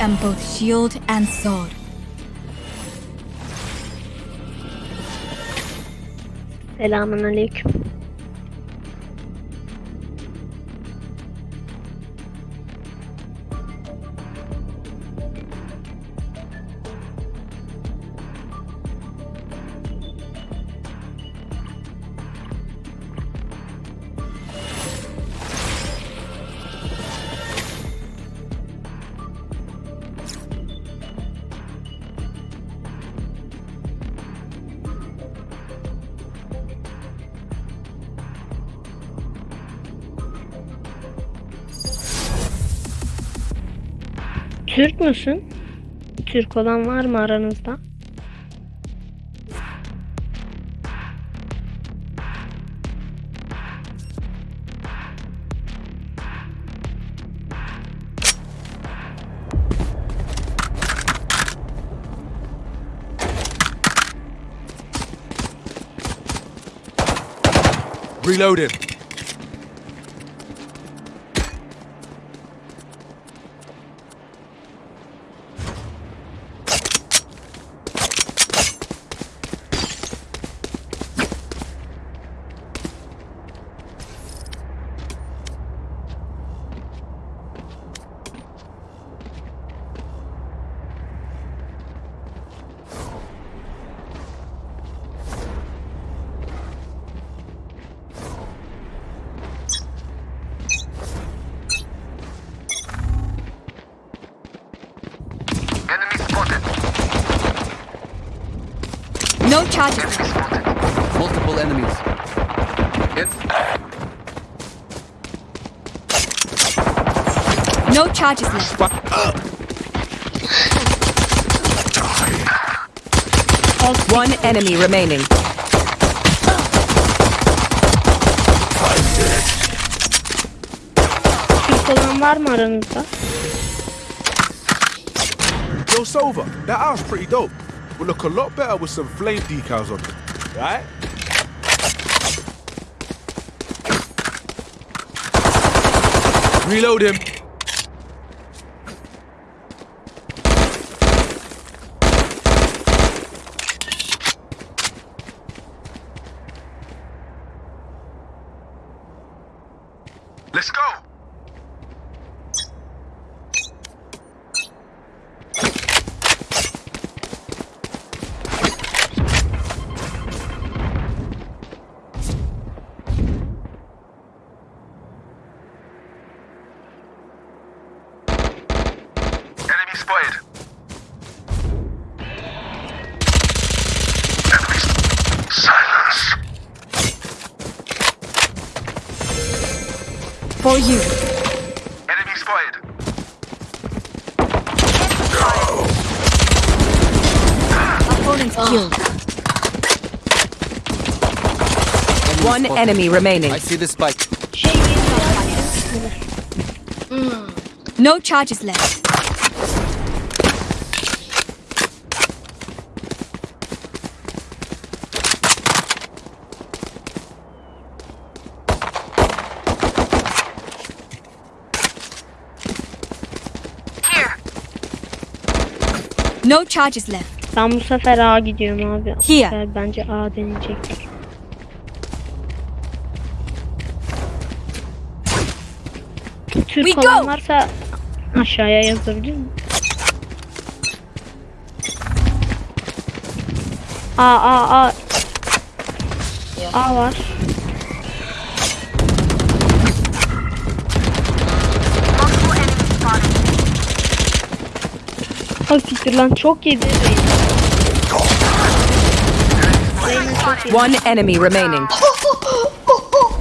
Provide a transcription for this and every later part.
am both shield and sword. Selamun aleyküm. Türk müsün? Türk olan var mı aranızda? Reloading. No charges Enemy left. spotted. Multiple enemies. Hit. No charges left. One enemy remaining. Türk olan var mı aranızda? Yo, Sova, that house pretty dope. Will look a lot better with some flame decals on it, right? Reload him. Let's go. Enemy spotted. Silence. For you. Enemy spotted. Opponent killed. One spotted. enemy remaining. I see the spike. No charges left. No charges left. Ben bu sefer A gidiyorum abi. Here. bence A deneyecek. Türk We olan varsa aşağıya yazabilir mi? A A A A var. Ha siktir lan çok yedi. Reyna. One enemy remaining.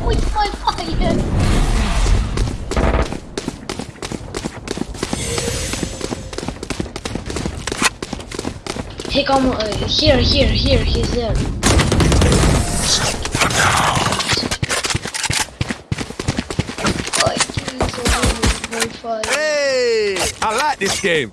With my fire. He come uh, here, here, here. He's there. I can't survive with my fire. Hey, I like this game.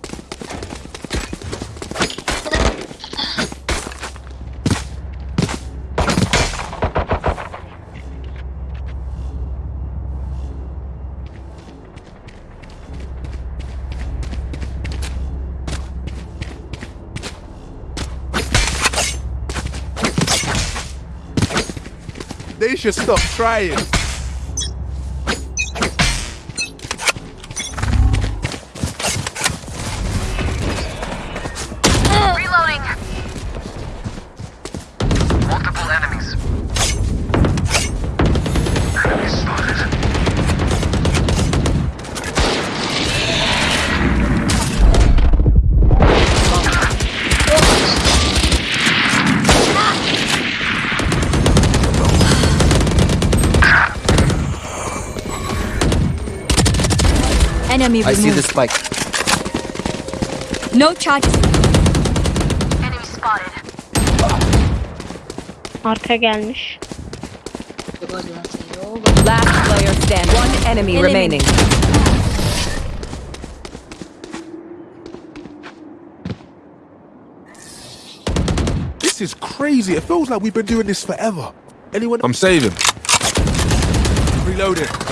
They should stop trying. Enemy I see the spike. No charges. Enemy spotted. Arka gelmiş. Yok hadi lan seni. Yok. Last player stand. One enemy Enemy. remaining. This is crazy. It feels like we've been doing this forever. Anyone? I'm saving. Reloading.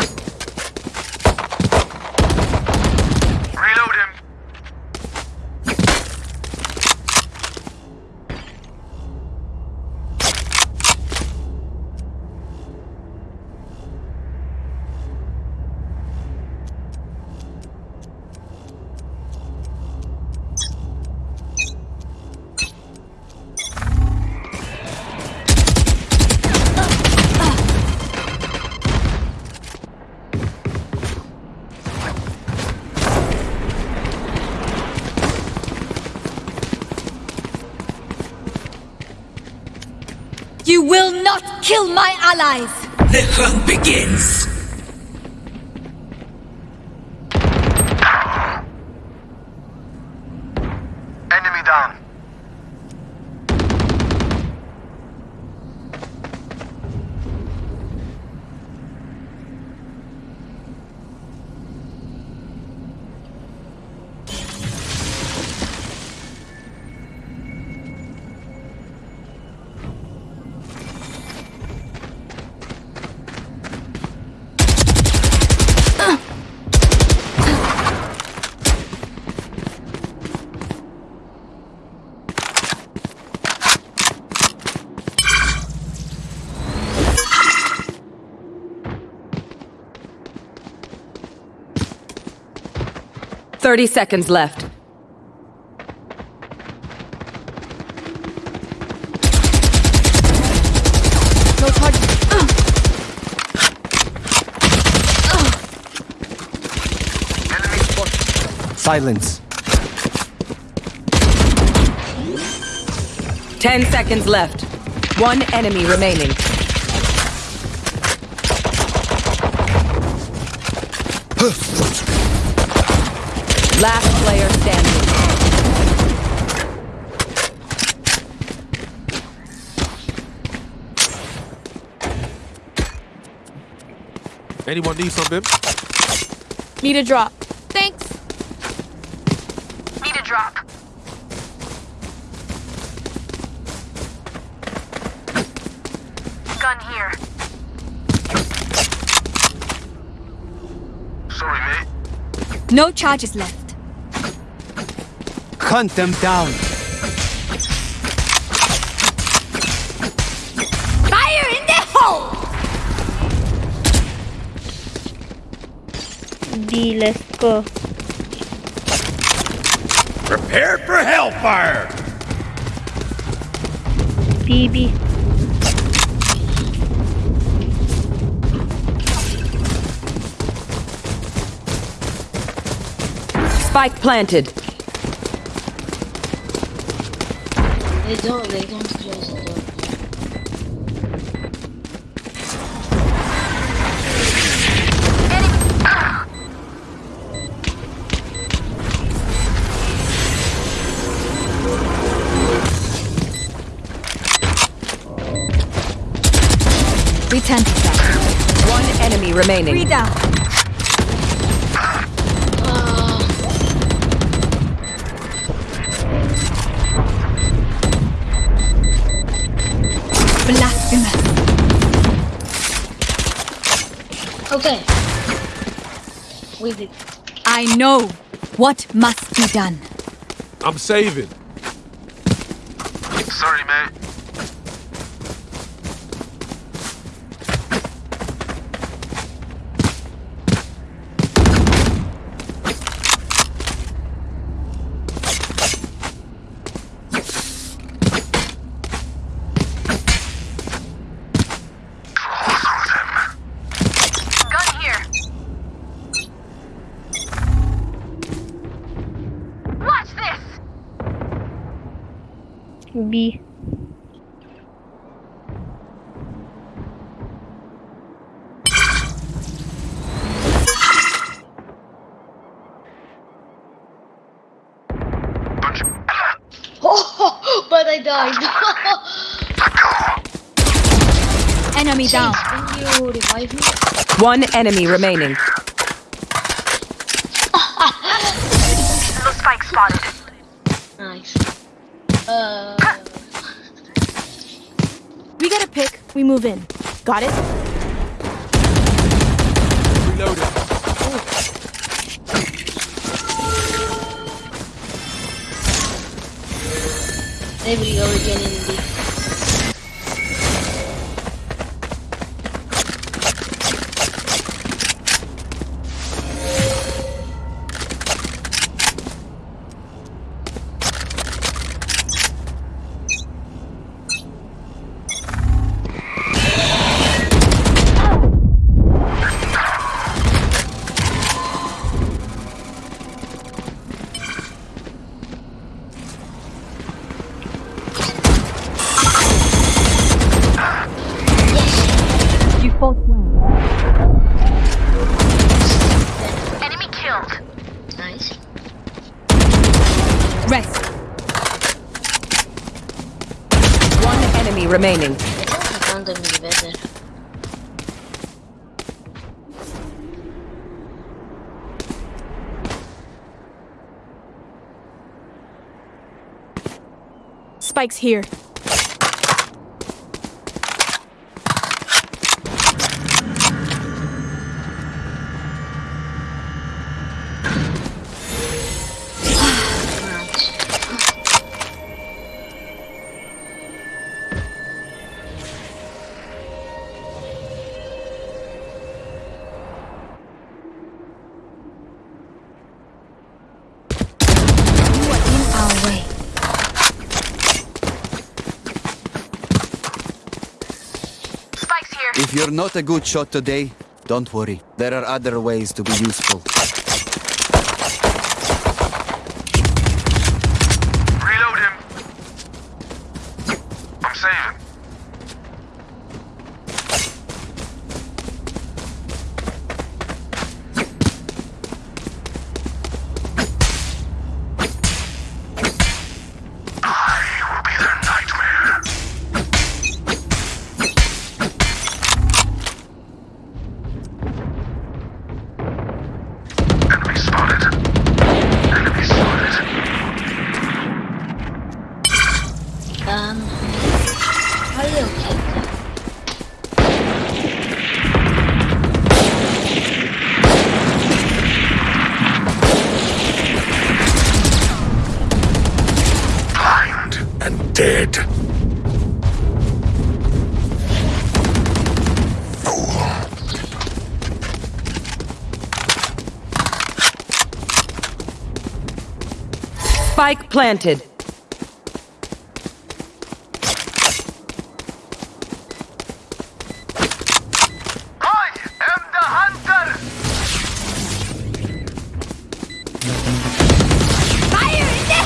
Kill my allies. The hunt begins. 30 seconds left. No target. Enemy. Silence. 10 seconds left. One enemy remaining. Last player standing. Anyone need something? Need a drop. Thanks. Need a drop. Gun here. Sorry, mate. No charges left. Hunt them down. Fire in the hole. B let's go. Prepare for hellfire. B B. Spike planted. They don't, they don't close the door. Return to that. One enemy Three remaining. down. I know what must be done. I'm saving. Sorry, mate. B. Oh, but I died. Enemy down. Can you revive me? One enemy remaining. We get a pick, we move in. Got it? Reloading. there we go again in the. Spike's here. Not a good shot today, don't worry. There are other ways to be useful.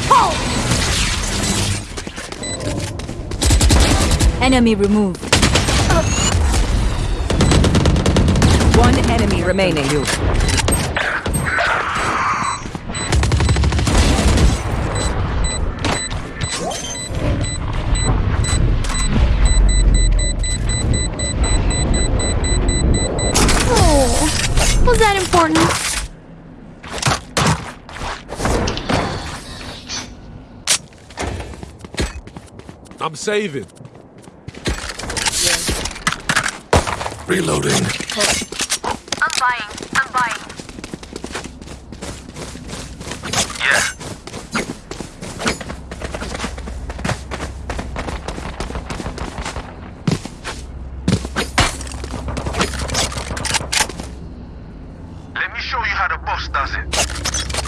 Hole! Enemy removed. One enemy remaining. Oh, I'm saving. Reloading. I'm buying. I'm buying. Yeah. Let me show you how the boss does it.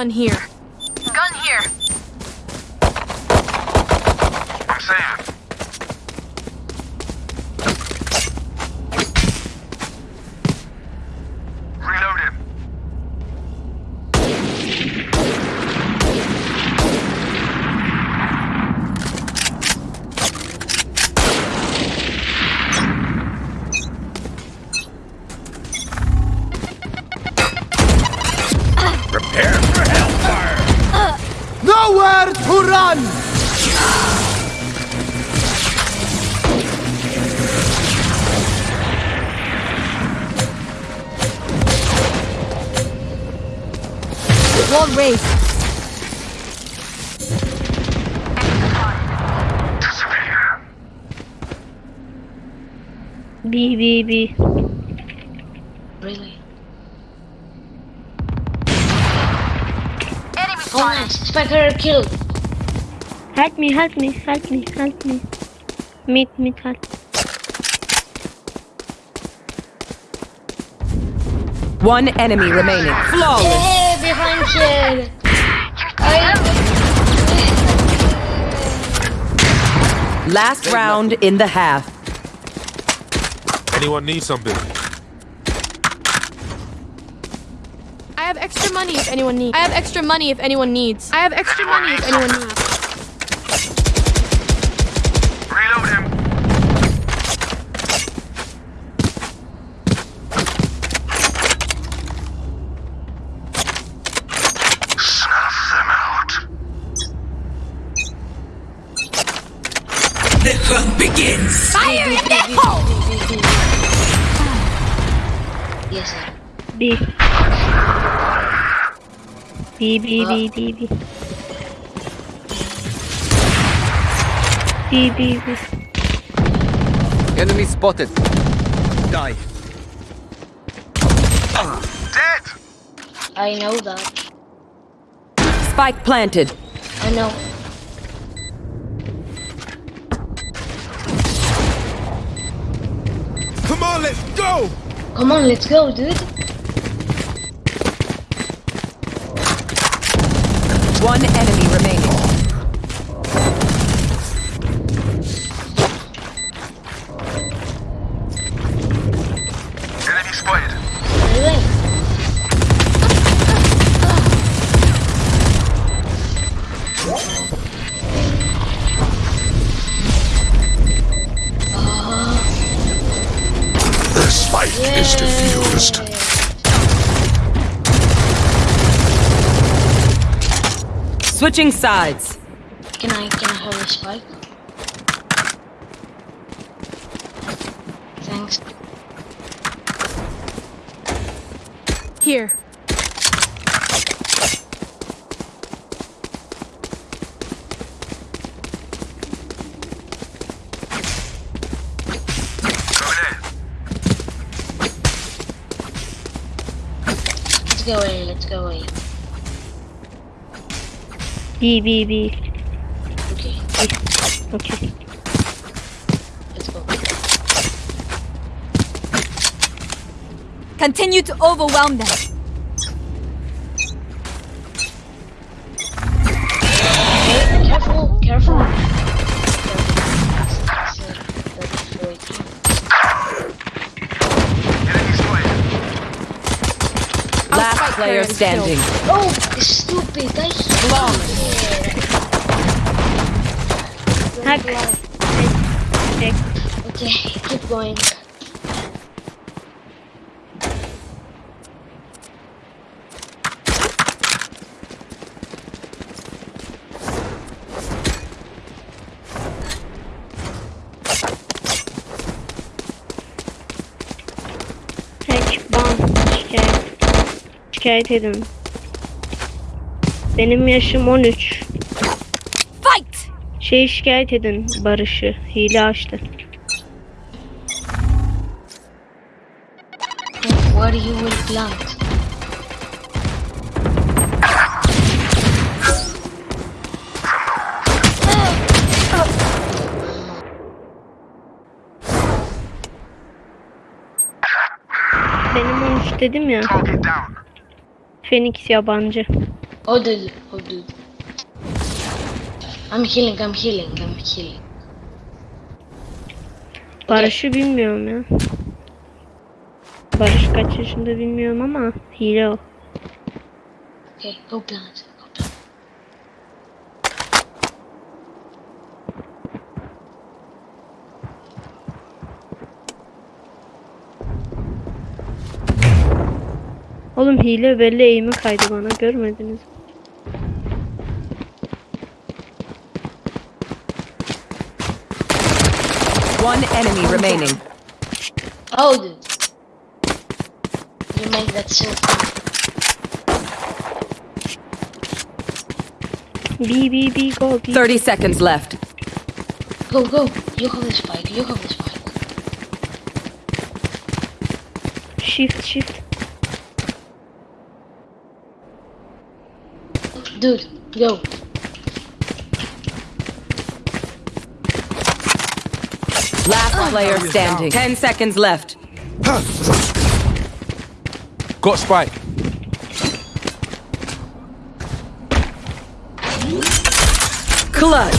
Gun here. Killed. Help me, help me, help me, help me. Meet, meet, help. One enemy remaining. Flawless. Hey, behind kid. Last round in the half. Anyone need something? Have extra money if anyone needs. I have extra money if anyone needs. I have extra money if anyone needs. Reload him. Snuff them out. The hunt begins! Fire in the hole! Yes, sir. B. B B B B B. B B B. Enemy spotted. Die. Dead. I know that. Spike planted. I know. Come on, let's go! Come on, let's go, dude. One enemy remaining. Switching sides. Can I can I have a spike? Thanks. Here. Let's go away. Let's go away. B B B. Okay, Okay. let's go. Continue to overwhelm them. Hey, careful, careful. Last player standing. Oh, Hack. Okay, keep going. Hack. Ban. Şikayet. Şikayet edin. Benim yaşım 13. Fight! Şey şikayet edin Barış'ı. Hile açtı. What you will plant. Benim 13 dedim ya. Fenix yabancı. Oh dude, oh dude. I'm healing, I'm healing, I'm healing. Barış'ı bilmiyorum ya. Barış kaç yaşında bilmiyorum ama hile o. Okay, go plant. Oğlum hile belli eğimi kaydı bana görmediniz. mi? One enemy remaining. Oh dude. You make that so. B B B go B. 30 seconds left. Go, go. You have the spike, you have the spike. Shift shift. Dude, go. Last player standing. 10 seconds left. Got spike. Clutch.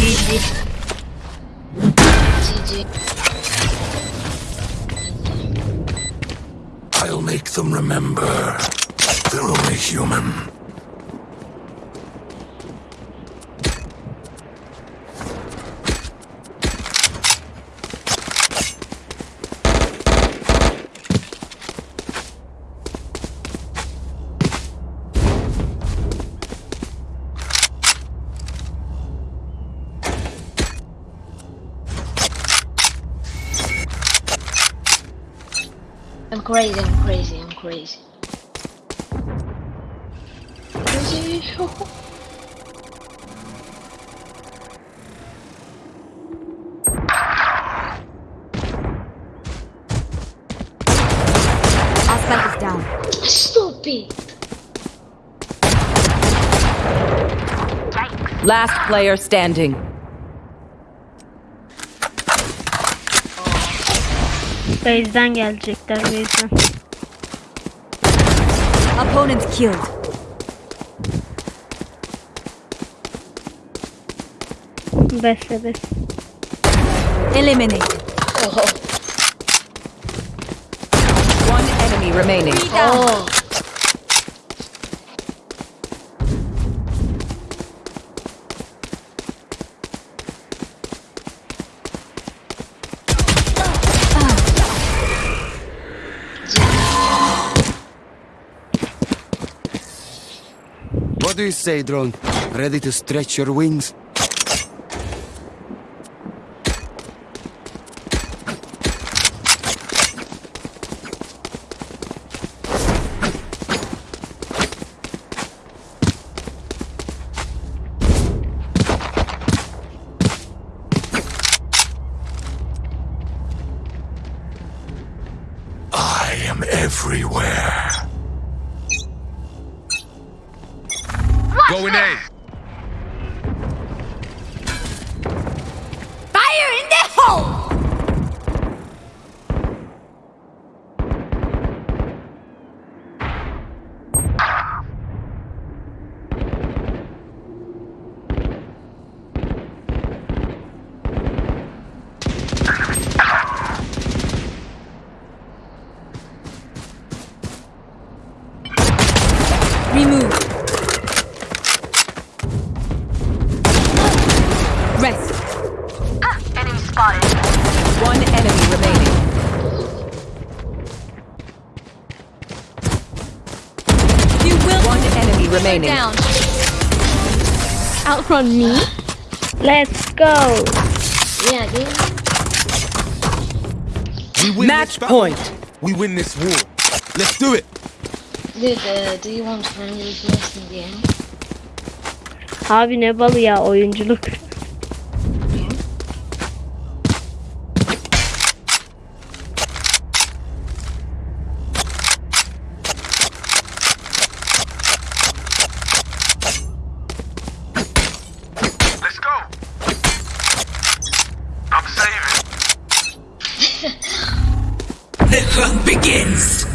GG. I'll make them remember. They're only human. I'm crazy, I'm crazy, I'm crazy. Crazy. Our spike is down. Stupid. Last player standing. Base'den gelecekler base'den. Opponent killed. Beste bes. Eliminated. Oh, One enemy remaining. oh. Do you say, drone? Ready to stretch your wings? Going A. Fire in the hole! Remove. Rest. One enemy remaining. You will One enemy remaining. Down. Outrun me? Let's go. Yeah, dude. We win Match this point. We win this war. Let's do it. Dude, uh, do you want friendly request in the end? Abi ne balı ya oyunculuk. Let's go. I'm saving. The hunt begins.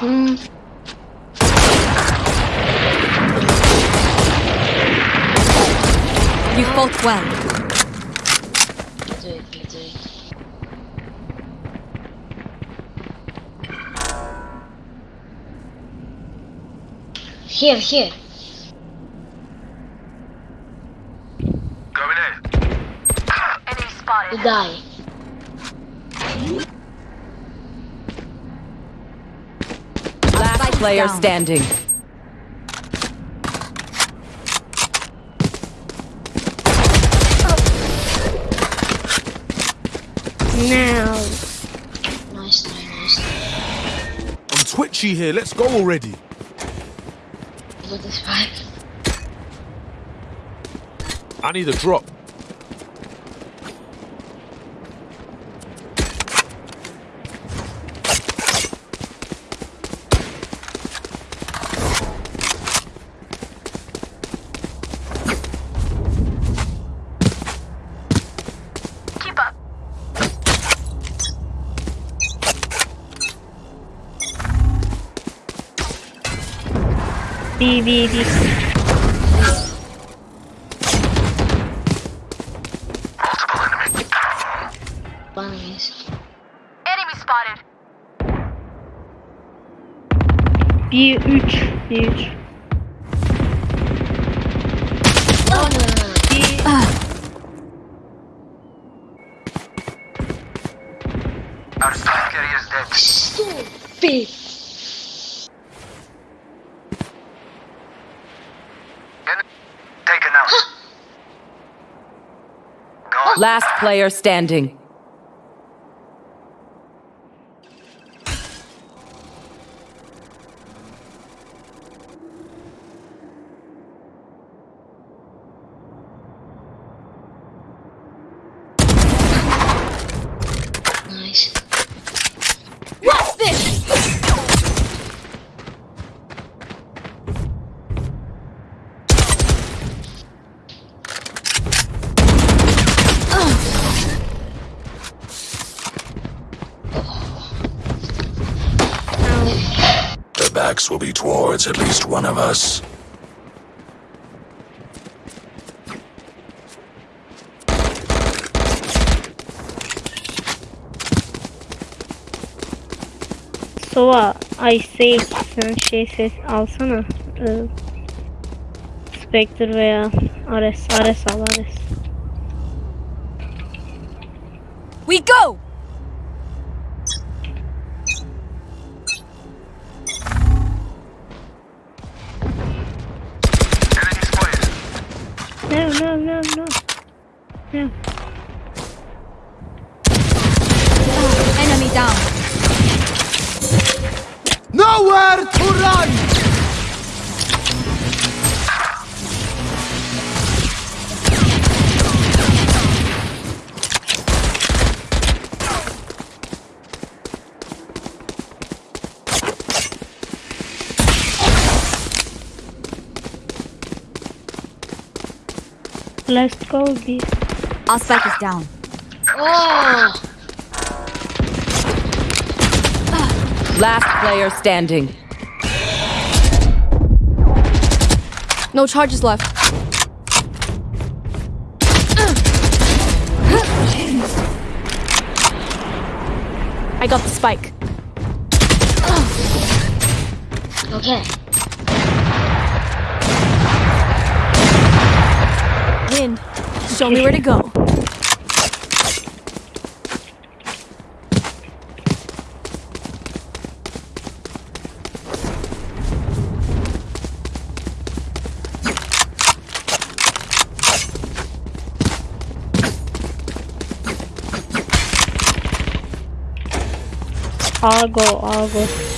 Hmm. You fought well. You do it, you do it. Here, here. Going in. Enemy spotted. You die. Last player down. standing. Now. Nice, nice, nice. I'm twitchy here. Let's go already. At this fight. I need a drop. B3. B3. No, no, no. Our is dead. Taken out. Last player standing. Backs will be towards at least one of us. Sova, uh, ay şey sen şey ses alsana. Ee, uh, Spectre veya Ares, Ares al Ares. We go! No, no, no, no. No. Enemy down. Nowhere to run! Let's go B. Our spike is down. Oh! Last player standing. No charges left. I got the spike. Okay. Show me where to go. I'll go, I'll go.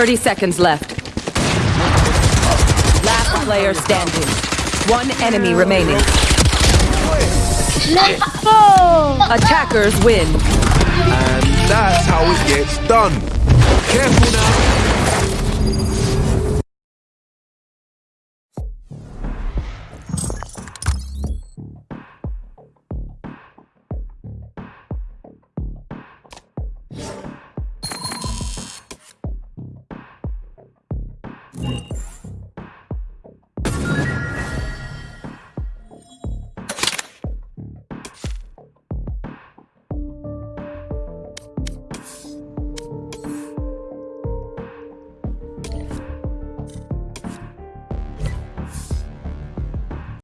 30 seconds left. Last player standing. One enemy remaining. Let's go! Attackers win. And that's how it gets done. Careful now.